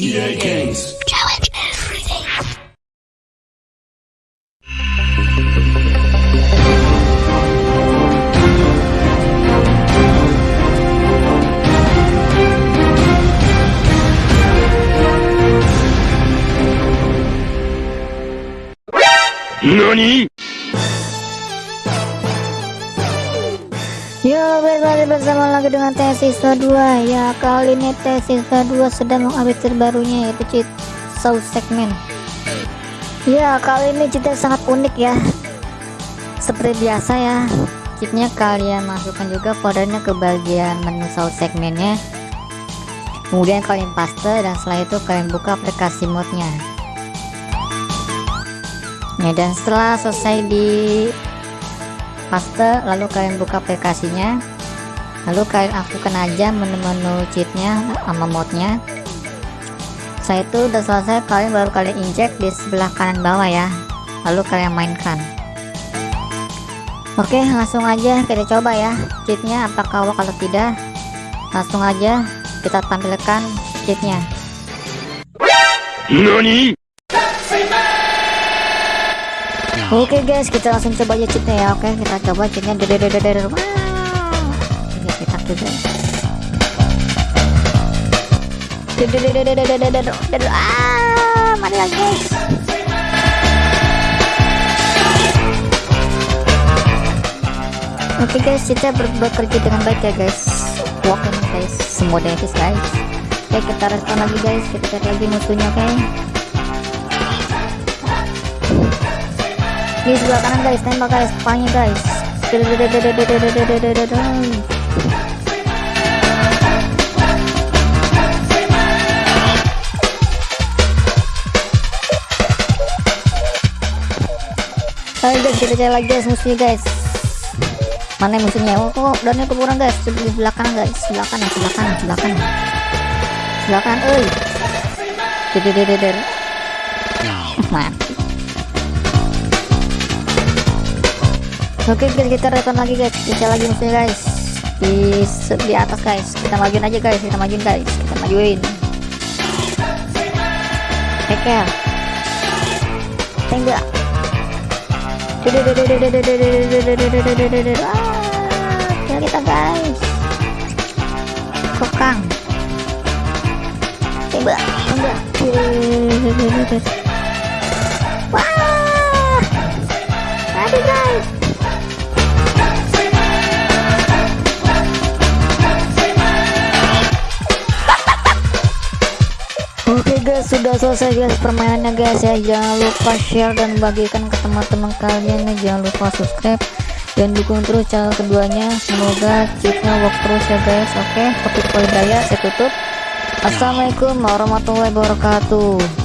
EA Games. Challenge everything. NANI? Yo guys, balik bersama lagi dengan Tesiswa 2 Ya, kali ini Tesiswa 2 sedang mengupdate terbarunya yaitu cheat South segment. Ya, kali ini cheatnya sangat unik ya. Seperti biasa ya Cheatnya kalian masukkan juga foldernya ke bagian menu South segmentnya. Kemudian kalian paste dan setelah itu kalian buka aplikasi modnya Ya, dan setelah selesai di paste lalu kalian buka aplikasinya. Lalu kalian aktifkan aja menu-menu cheatnya sama modnya setelah itu udah selesai kalian baru kalian inject di sebelah kanan bawah ya. Lalu kalian mainkan. Oke langsung aja kita coba ya cheatnya apakah work atau tidak. Langsung aja kita tampilkan cheatnya. NANI? Oke okay, guys, kita langsung coba aja cheatnya ya. Oke, okay, kita coba cheatnya. Dede dede dede. Wow. Kita juga. Dede dede dede dede dede. Ah, mari lagi. Oke okay guys, kita ber bekerja dengan baik ya guys. Walking guys, semua dari guys. Oke, okay, kita respon lagi guys. Kita cari lagi musuhnya, oke. Di sebelah kanan guys, tembak guys, kepalanya guys. Ayo guys, kita cari lagi guys musuhnya guys. Mana musuhnya? Oh kok dannya kurang guys? Di sebelah kanan guys. Sebelah kanan sebelah kanan sebelah kanan sebelah kanan oi oke guys kita return lagi guys. Kita lagi musuhnya guys. Di di atas guys. Kita majuin aja guys. Kita majuin guys. Kita majuin. Tekel tembak Wah, kita guys. Kokang. Tembak, tembak. Oke guys sudah selesai guys permainannya guys ya. Jangan lupa share dan bagikan ke teman-teman kalian ya. Jangan lupa subscribe dan dukung terus channel keduanya. Semoga cheatnya work terus ya guys. Oke topik poin saya tutup. Assalamualaikum warahmatullahi wabarakatuh